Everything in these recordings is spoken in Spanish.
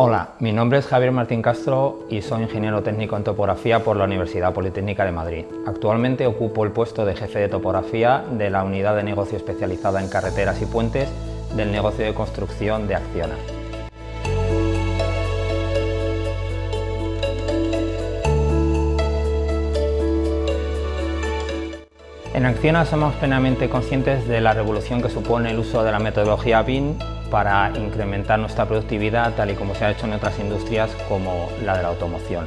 Hola, mi nombre es Javier Martín Castro y soy ingeniero técnico en topografía por la Universidad Politécnica de Madrid. Actualmente ocupo el puesto de jefe de topografía de la unidad de negocio especializada en carreteras y puentes del negocio de construcción de Acciona. En Acciona somos plenamente conscientes de la revolución que supone el uso de la metodología BIM para incrementar nuestra productividad tal y como se ha hecho en otras industrias como la de la automoción.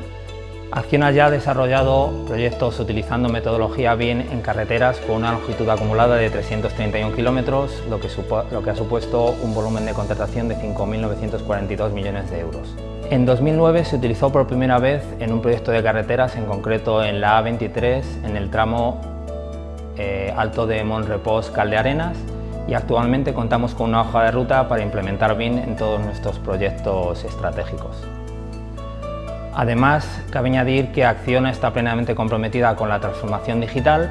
Acciona ya ha desarrollado proyectos utilizando metodología BIM en carreteras con una longitud acumulada de 331 kilómetros, lo, lo que ha supuesto un volumen de contratación de 5.942 millones de euros. En 2009 se utilizó por primera vez en un proyecto de carreteras, en concreto en la A23, en el tramo eh, Alto de Monrepos Caldearenas, y actualmente contamos con una hoja de ruta para implementar BIM en todos nuestros proyectos estratégicos. Además, cabe añadir que Acciona está plenamente comprometida con la transformación digital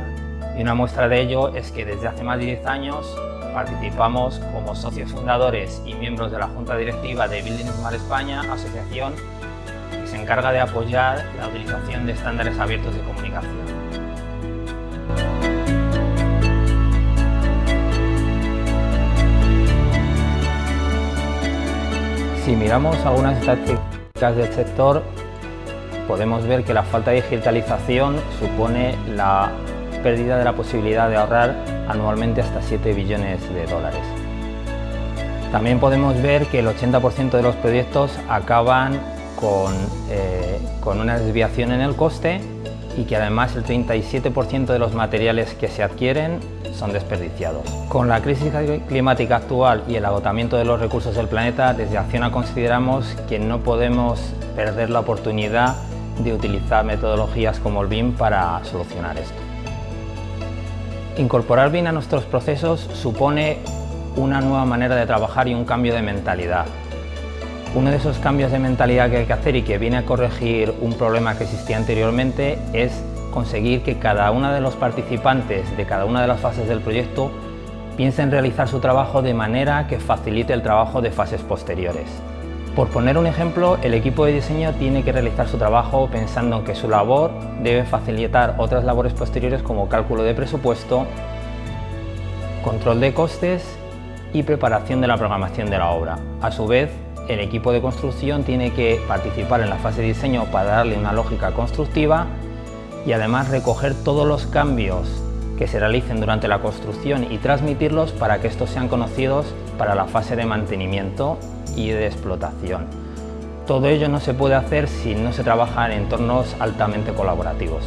y una muestra de ello es que desde hace más de 10 años participamos como socios fundadores y miembros de la Junta Directiva de Building Smart España, asociación que se encarga de apoyar la utilización de estándares abiertos de comunicación. Si miramos algunas estadísticas del sector, podemos ver que la falta de digitalización supone la pérdida de la posibilidad de ahorrar anualmente hasta 7 billones de dólares. También podemos ver que el 80% de los proyectos acaban con, eh, con una desviación en el coste y que además el 37% de los materiales que se adquieren son desperdiciados. Con la crisis climática actual y el agotamiento de los recursos del planeta, desde Acciona consideramos que no podemos perder la oportunidad de utilizar metodologías como el BIM para solucionar esto. Incorporar BIM a nuestros procesos supone una nueva manera de trabajar y un cambio de mentalidad. Uno de esos cambios de mentalidad que hay que hacer y que viene a corregir un problema que existía anteriormente es conseguir que cada uno de los participantes de cada una de las fases del proyecto piense en realizar su trabajo de manera que facilite el trabajo de fases posteriores. Por poner un ejemplo, el equipo de diseño tiene que realizar su trabajo pensando en que su labor debe facilitar otras labores posteriores como cálculo de presupuesto, control de costes y preparación de la programación de la obra. A su vez, el equipo de construcción tiene que participar en la fase de diseño para darle una lógica constructiva y además recoger todos los cambios que se realicen durante la construcción y transmitirlos para que estos sean conocidos para la fase de mantenimiento y de explotación. Todo ello no se puede hacer si no se trabaja en entornos altamente colaborativos.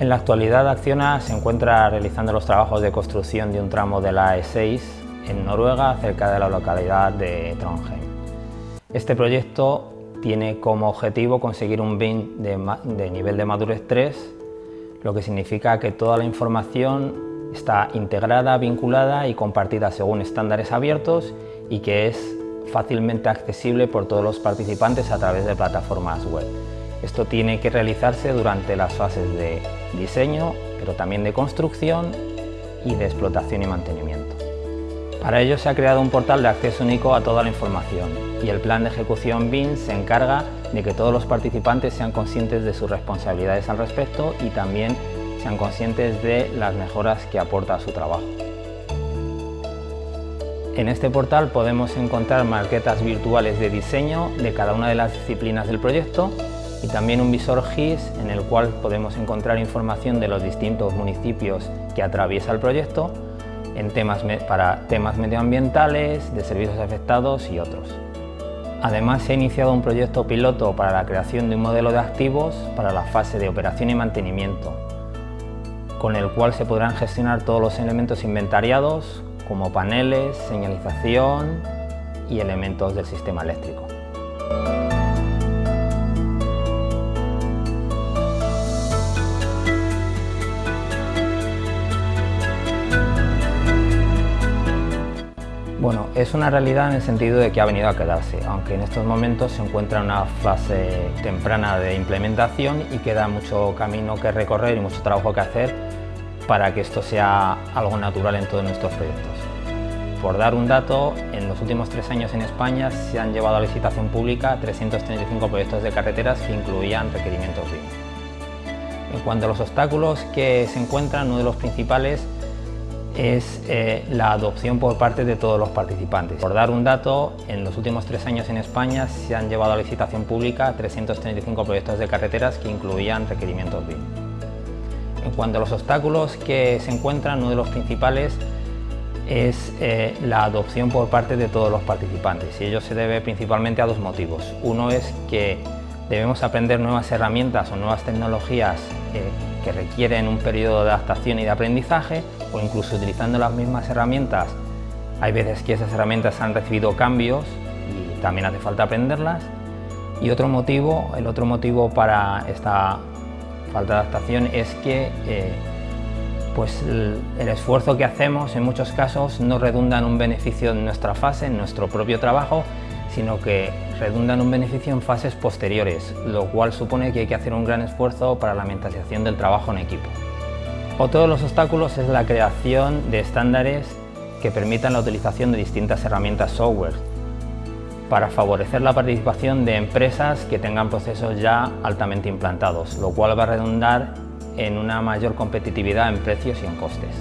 En la actualidad Acciona se encuentra realizando los trabajos de construcción de un tramo de la E6 en Noruega, cerca de la localidad de Trondheim. Este proyecto tiene como objetivo conseguir un BIM de, nivel de madurez 3, lo que significa que toda la información está integrada, vinculada y compartida según estándares abiertos y que es fácilmente accesible por todos los participantes a través de plataformas web. Esto tiene que realizarse durante las fases de diseño, pero también de construcción y de explotación y mantenimiento. Para ello se ha creado un portal de acceso único a toda la información y el plan de ejecución BIM se encarga de que todos los participantes sean conscientes de sus responsabilidades al respecto y también sean conscientes de las mejoras que aporta a su trabajo. En este portal podemos encontrar maquetas virtuales de diseño de cada una de las disciplinas del proyecto y también un visor GIS en el cual podemos encontrar información de los distintos municipios que atraviesa el proyecto en temas para temas medioambientales, de servicios afectados y otros. Además, se ha iniciado un proyecto piloto para la creación de un modelo de activos para la fase de operación y mantenimiento, con el cual se podrán gestionar todos los elementos inventariados, como paneles, señalización y elementos del sistema eléctrico. Bueno, es una realidad en el sentido de que ha venido a quedarse, aunque en estos momentos se encuentra en una fase temprana de implementación y queda mucho camino que recorrer y mucho trabajo que hacer para que esto sea algo natural en todos nuestros proyectos. Por dar un dato, en los últimos tres años en España se han llevado a licitación pública 335 proyectos de carreteras que incluían requerimientos BIM. En cuanto a los obstáculos que se encuentran, uno de los principales es eh, la adopción por parte de todos los participantes. Por dar un dato, en los últimos tres años en España se han llevado a licitación pública 335 proyectos de carreteras que incluían requerimientos BIM. En cuanto a los obstáculos que se encuentran, uno de los principales es eh, la adopción por parte de todos los participantes y ello se debe principalmente a dos motivos. Uno es que debemos aprender nuevas herramientas o nuevas tecnologías eh, que requieren un periodo de adaptación y de aprendizaje o incluso utilizando las mismas herramientas hay veces que esas herramientas han recibido cambios y también hace falta aprenderlas y otro motivo, el otro motivo para esta falta de adaptación es que eh, pues el, esfuerzo que hacemos en muchos casos no redunda en un beneficio en nuestra fase, en nuestro propio trabajo, sino que redunda en un beneficio en fases posteriores, lo cual supone que hay que hacer un gran esfuerzo para la mentalización del trabajo en equipo. Otro de los obstáculos es la creación de estándares que permitan la utilización de distintas herramientas software para favorecer la participación de empresas que tengan procesos ya altamente implantados, lo cual va a redundar en una mayor competitividad en precios y en costes.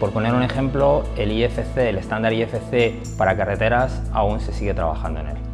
Por poner un ejemplo, el IFC, el estándar IFC para carreteras, aún se sigue trabajando en él.